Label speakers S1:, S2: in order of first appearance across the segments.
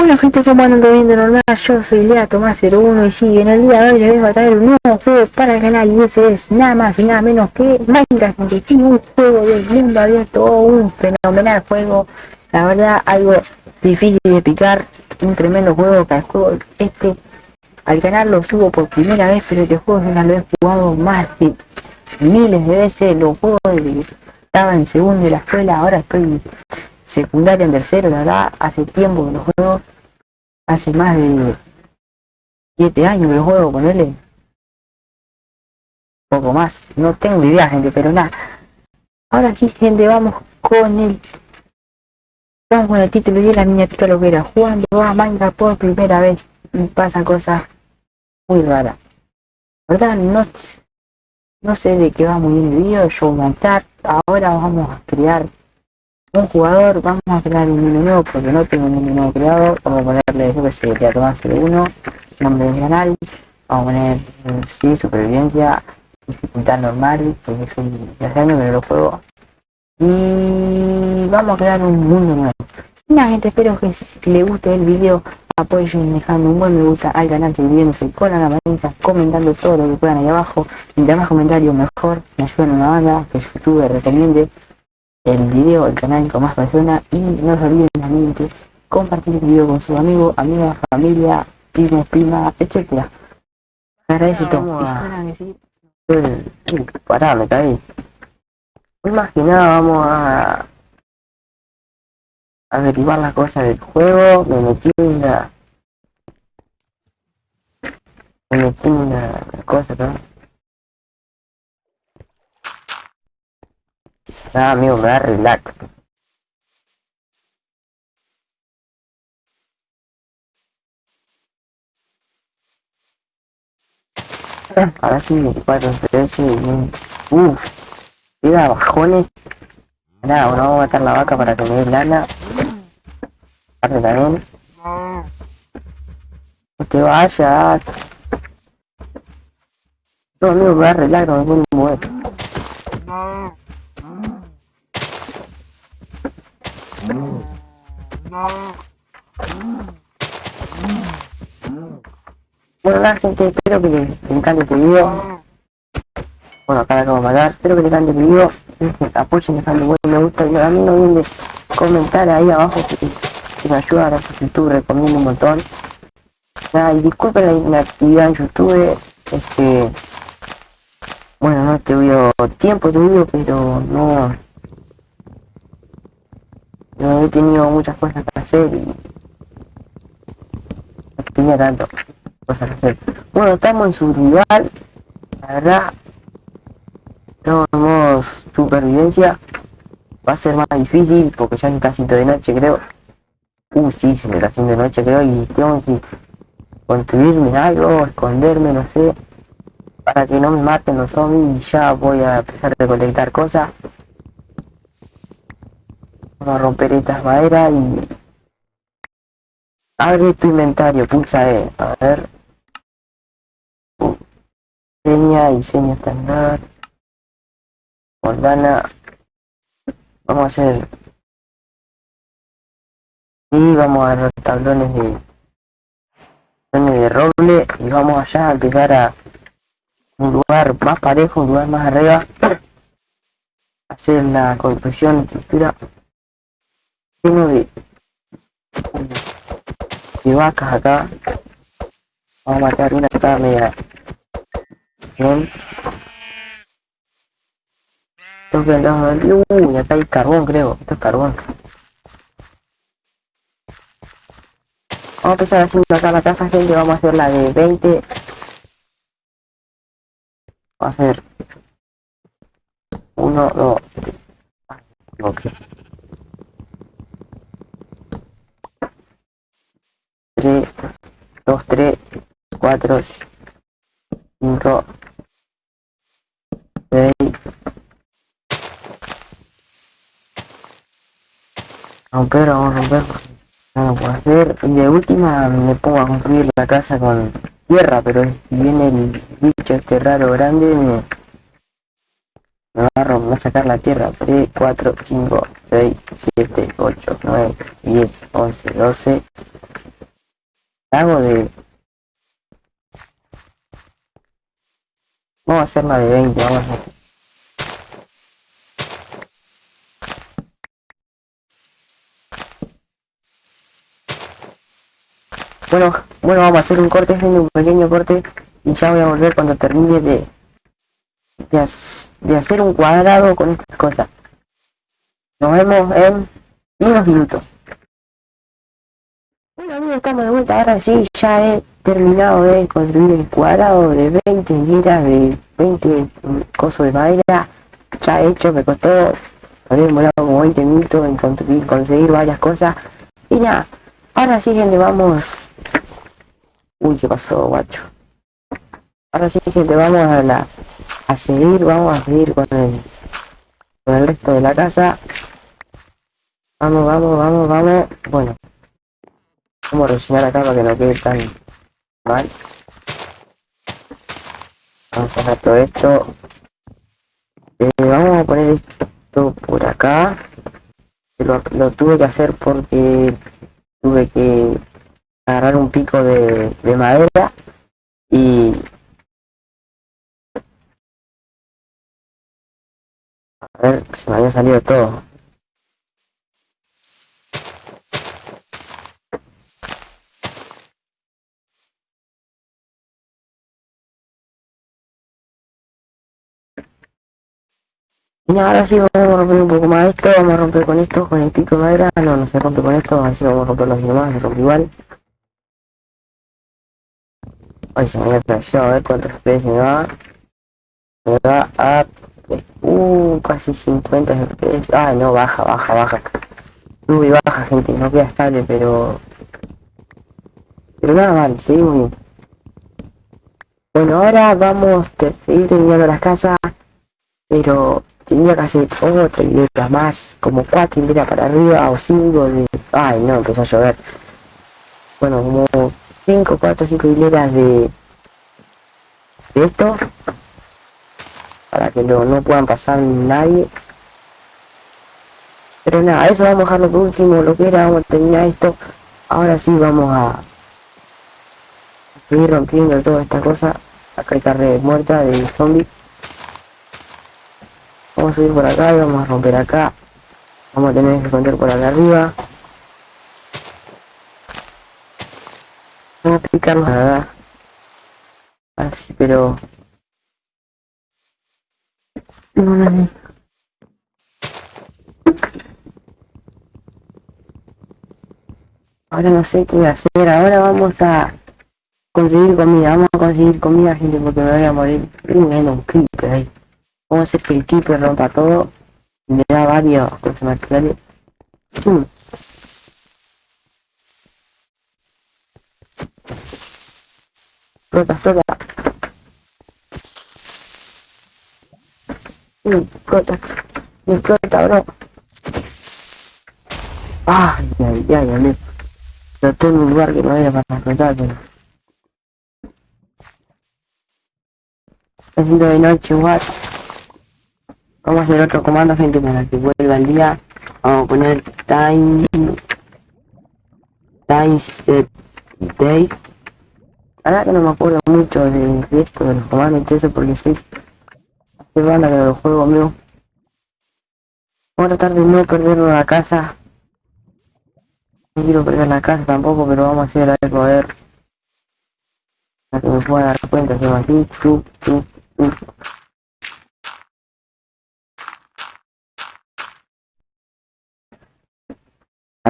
S1: Bueno gente, como andan viendo normal? Yo soy Lea Tomás 01 y sí, en el día de hoy les vengo a traer un nuevo juego para el canal y ese es nada más y nada menos que Minecraft, tiene un juego del mundo abierto, un fenomenal juego, la verdad algo difícil de explicar, un tremendo juego que el juego este al canal lo subo por primera vez, pero este juego ya lo he jugado más de miles de veces, los juegos de, estaba en segundo de la escuela, ahora estoy secundaria en tercero, la verdad, hace tiempo que lo juego, hace más de 7 años que juego, ponerle poco más, no tengo idea gente, pero nada. Ahora sí gente, vamos con el vamos con el título y la miniatura lo era, jugando a Minecraft por primera vez y pasa cosas muy raras. ¿Verdad? No, no sé de qué va muy bien el video, yo a entrar, ahora vamos a crear un jugador, vamos a crear un menú nuevo porque no tengo un menú nuevo creado, vamos a ponerle, yo que sé, ya tomás 01, nombre del canal, vamos a poner, sí, supervivencia, dificultad normal, porque de hace años que lo juego, y vamos a crear un mundo nuevo. Nada gente, espero que si les guste el video, apoyen dejando un buen me gusta al canal, suscribiéndose con la campanita, comentando todo lo que puedan ahí abajo, mientras más comentarios mejor, me ayudan a una banda, que YouTube recomiende el video, el canal con más personas y no se olviden también de compartir el video con sus amigos, amigas, familia, primos, primas, etcétera. Agradece todo. Pará, me caí. Más que nada vamos a averiguar las cosas del juego, me metí en una me metí en una cosa ¿no? Ah, amigo, me da relax. Ahora sí, 24, 13, uff, mira, bajones. Nada, bueno, vamos a matar la vaca para que me dé lana. Aparte también. No te vayas. No, amigo, me da relax, no me puedo mover. Bueno gente, espero que les encante este video. Bueno, acá la acabo de matar, espero que les encante el video. Apoyen dejando buen me gusta y mí no olviden comentar ahí abajo que, que me ayuda a YouTube, recomiendo un montón. Nada, y disculpen la inactividad en YouTube, este bueno no te veo tiempo tu video pero no no he tenido muchas cosas que hacer y no tenía tanto cosas que hacer. Bueno estamos en su rival la verdad estamos en supervivencia. Va a ser más difícil porque ya es casi de noche creo. Uh sí se me está haciendo de noche creo y tengo que construirme algo esconderme no sé para que no me maten los zombies y ya voy a empezar a recolectar cosas vamos a romper estas maderas y abre tu inventario pulsa E a ver. Seña y seña estándar Moldana vamos a hacer. Y vamos a los tablones de tablones de roble y vamos allá a empezar a un lugar más parejo, un lugar más arriba, hacer la construcción, estructura lleno de, de vacas acá. Vamos a matar una acá media. Bien. Uy, acá hay carbón creo, esto es carbón. Vamos a empezar haciendo acá la casa gente, vamos a hacer la de 20 va a ser 1, 2, 3, 2, 3, 4, 5, 6, romper, vamos a romper, no lo puedo hacer, y de última me pongo a construir la casa con tierra, pero si viene el bicho este raro grande, me, me va, a sacar la tierra. 3, 4, 5, 6, 7, 8, 9, 10, 11, 12, Hago de... Vamos a hacer la de 20, vamos a hacer. Bueno, bueno, vamos a hacer un corte, un pequeño corte y ya voy a volver cuando termine de, de, de hacer un cuadrado con estas cosas. Nos vemos en unos minutos. Bueno amigos, estamos de vuelta. Ahora sí, ya he terminado de construir el cuadrado de 20 hileras de 20 cosos de madera. Ya hecho, me costó, había demorado como 20 minutos en construir, conseguir varias cosas. Y nada, ahora sí gente, vamos... Uy, ¿qué pasó, guacho? Ahora sí gente, vamos a la... A seguir, vamos a seguir con el... Con el resto de la casa. Vamos, vamos, vamos, vamos. Bueno. Vamos a rellenar acá para que no quede tan mal. Vamos a sacar todo esto. Eh, vamos a poner esto por acá. Lo, lo tuve que hacer porque tuve que agarrar un pico de, de madera y a ver se me había salido todo Y ahora sí vamos a romper un poco más esto, vamos a romper con esto, con el pico de madera, no, no se rompe con esto, así vamos a romperlo así nomás, se rompe igual. Ay, se me había atravesado, a ver cuántos FPS me va. Me va a... Uh, casi 50 FPS. Ay, no, baja, baja, baja. Sube y baja, gente, no queda estable, pero... Pero nada mal, seguimos bien. Bueno, ahora vamos a seguir terminando las casas, pero que hacer otra hilera más, como cuatro hileras para arriba o cinco de... Ay, no, empezó a llover. Bueno, como 5, 4, 5 hileras de, de esto para que no, no puedan pasar nadie. Pero nada, eso vamos a dejarlo por último lo que era, vamos a terminar esto. Ahora sí vamos a, seguir rompiendo toda esta cosa acá hay carne muerta de zombie vamos a subir por acá y vamos a romper acá vamos a tener que contar por acá arriba Vamos a explicarnos nada. Así, pero... No, no. Ahora no sé qué hacer. Ahora vamos a conseguir comida. Vamos a conseguir comida, gente, porque me voy a morir. Estoy viendo un. Vamos a hacer que el creeper rompa todo. Me da varios cosas materiales. Mm. Flota, flota. Mm, Flota. Me explota, bro. Ay, ay, ay. Pero estoy en un lugar que no era para explotar. Está haciendo de noche, what? Vamos a hacer otro comando, gente, para que vuelva el día. Vamos a poner time... Time set day. Verdad que no me acuerdo mucho de, esto, de los comandos y eso, porque soy... Hace banda que no lo juego, amigo. Vamos a tratar de no perder la casa. No quiero perder la casa tampoco, pero vamos a hacer algo a ver. Para que me pueda dar cuenta, así, chu, chu, chu.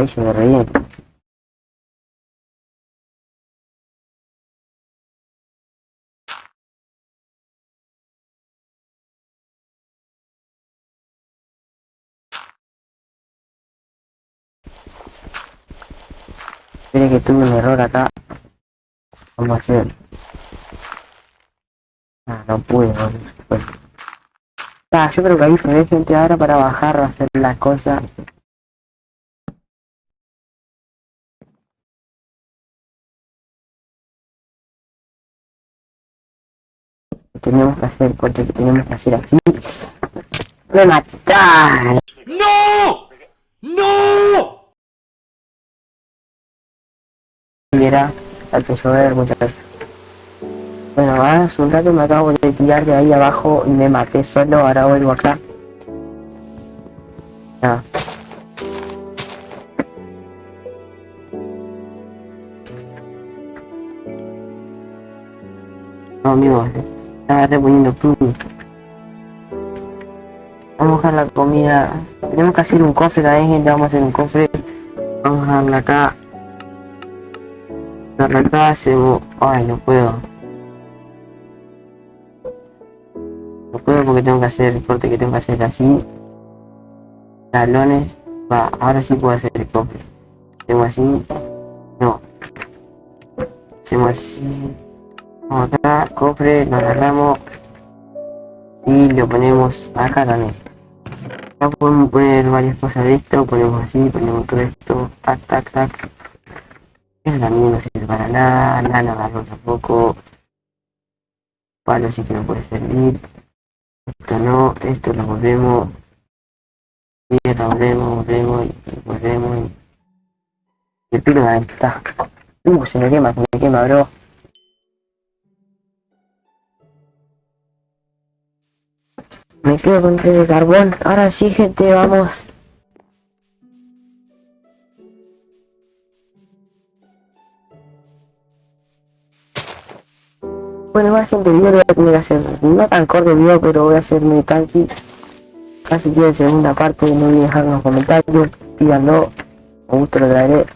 S1: Ahí se me re bien. Mire que tuve un error acá. A hacer. Ah, no pude, no Bueno. Ah, yo creo que ahí se ve gente ahora para bajar hacer las cosas. Tenemos que hacer, porque tenemos que hacer así. ¡Me matar!
S2: ¡No! ¡No!
S1: Mira, hay que llover, muchachos. Bueno, hace un rato me acabo de tirar de ahí abajo y me maté solo, ahora vuelvo acá. Ya. No, amigos, estaba reponiendo puntos. Vamos a buscar la comida. Tenemos que hacer un cofre también, gente. Vamos a hacer un cofre. Vamos a darle acá. Darle acá, hacemos... Ay, no puedo. No puedo porque tengo que hacer el corte que tengo que hacer así. Talones. Va, ahora sí puedo hacer el cofre. Hacemos así. No. Hacemos así. Acá, cofre, lo agarramos. Y lo ponemos acá también. Podemos poner varias cosas de esto, ponemos así, ponemos todo esto, tac, tac, tac. Eso también no sirve para nada, no agarró tampoco. Palo sí que no puede servir. Esto no, esto lo volvemos. Tierra, volvemos, volvemos y, volvemos y el pilo ahí está. Uh, se me quema, se me quema, bro. Me quedo con tres de carbón. Ahora sí, gente, vamos. Bueno, igual gente, el voy a tener que hacer, no tan corto el video, pero voy a hacer muy tanqui. Casi quieren segunda parte, no olviden dejar en los comentarios, pídanlo, con gusto lo traeré.